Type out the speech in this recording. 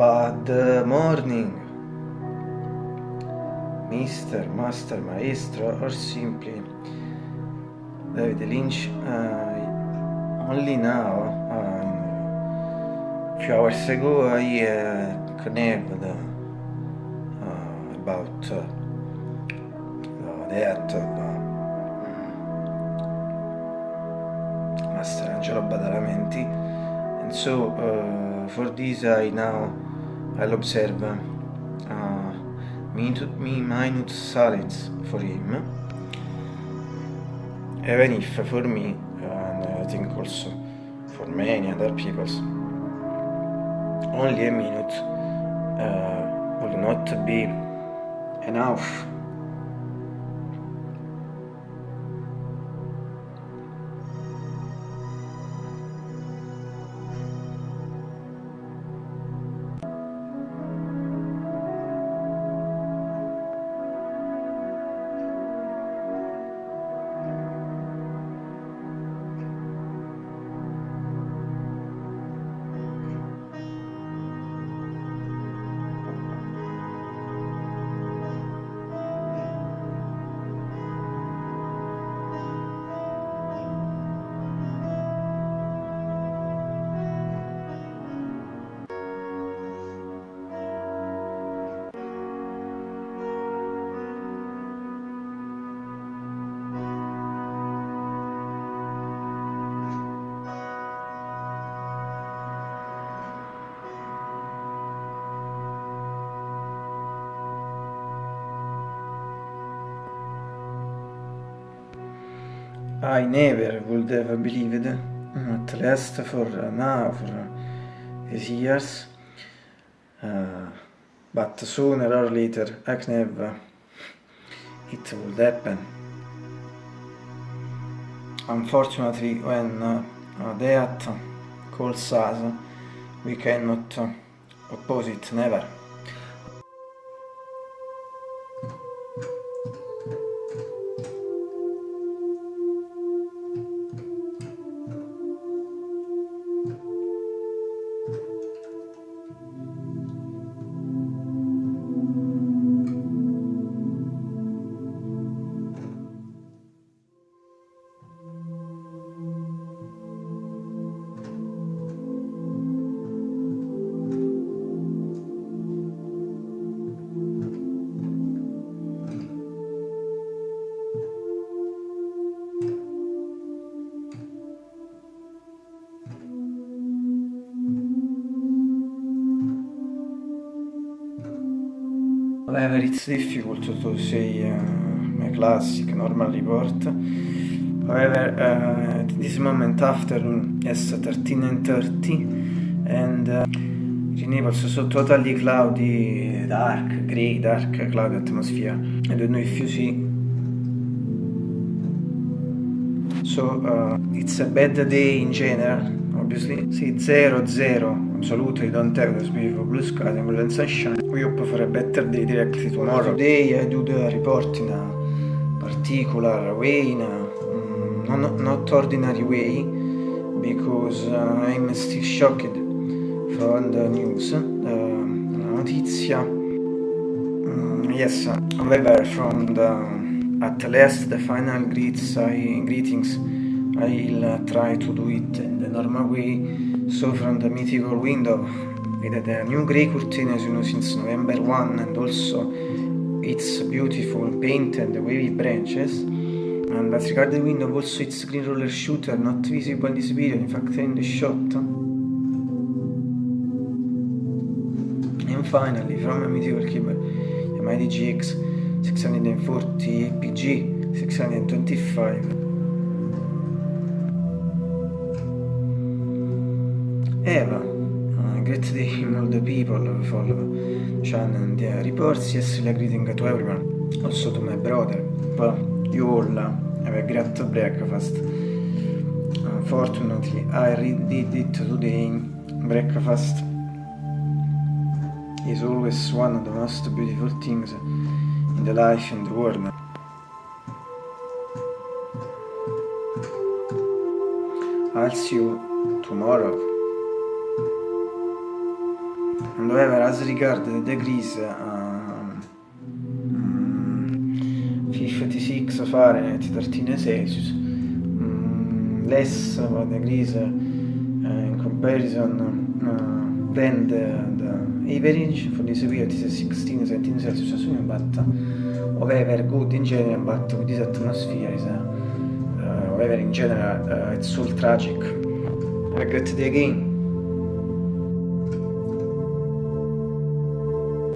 Bad morning, Mr. Master Maestro, or simply David Lynch. Uh, only now, um, few hours ago, I uh, connected uh, about uh, death of Master Angelo Badalamenti, and so uh, for this I now I'll uh, minute, minute silence for him, even if for me, and I think also for many other people, only a minute uh, will not be enough I never would have believed, at least for now, for years, uh, but sooner or later, I never, it would happen. Unfortunately, when uh, death calls us, we cannot oppose it, never. However, it's difficult to say uh, classic normal report. However, uh, this moment afternoon, yes, 13 and 30, and uh, Naples so totally cloudy, dark, grey, dark, cloudy atmosphere. I don't know if you see. So uh, it's a bad day in general, obviously. See, 0, 0, absolutely don't have this beautiful blue sky and sunshine. We hope for a better day directly tomorrow. Today I do the report in a particular way, in a um, not, not ordinary way, because uh, I'm still shocked from the news, uh, la notizia. Um, yes, however, from the, at last the final greets, I, greetings, I'll try to do it. In the normal way so from the mythical window. With the new grey curtains you know since November 1 and also its beautiful painted wavy branches. And as regard the window also its green roller shooter not visible in this video in fact in the shot. And finally from a mythical keyboard Yamaha DGX 640 APG 625 Eva, uh, great day all the people follow channel and uh, reports. Yes, a greeting to everyone, also to my brother. But you all uh, have a great breakfast. Unfortunately, I did it today. Breakfast is always one of the most beautiful things in the life in the world. I'll see you tomorrow. And however as regard the degrees uh, 56 Fahrenheit 13 Celsius um, less degrees uh, in comparison uh, then the, the average for this period is 16 17 Celsius assuming but however good in general but with this atmosphere is uh, however in general uh, it's all tragic. Regret the again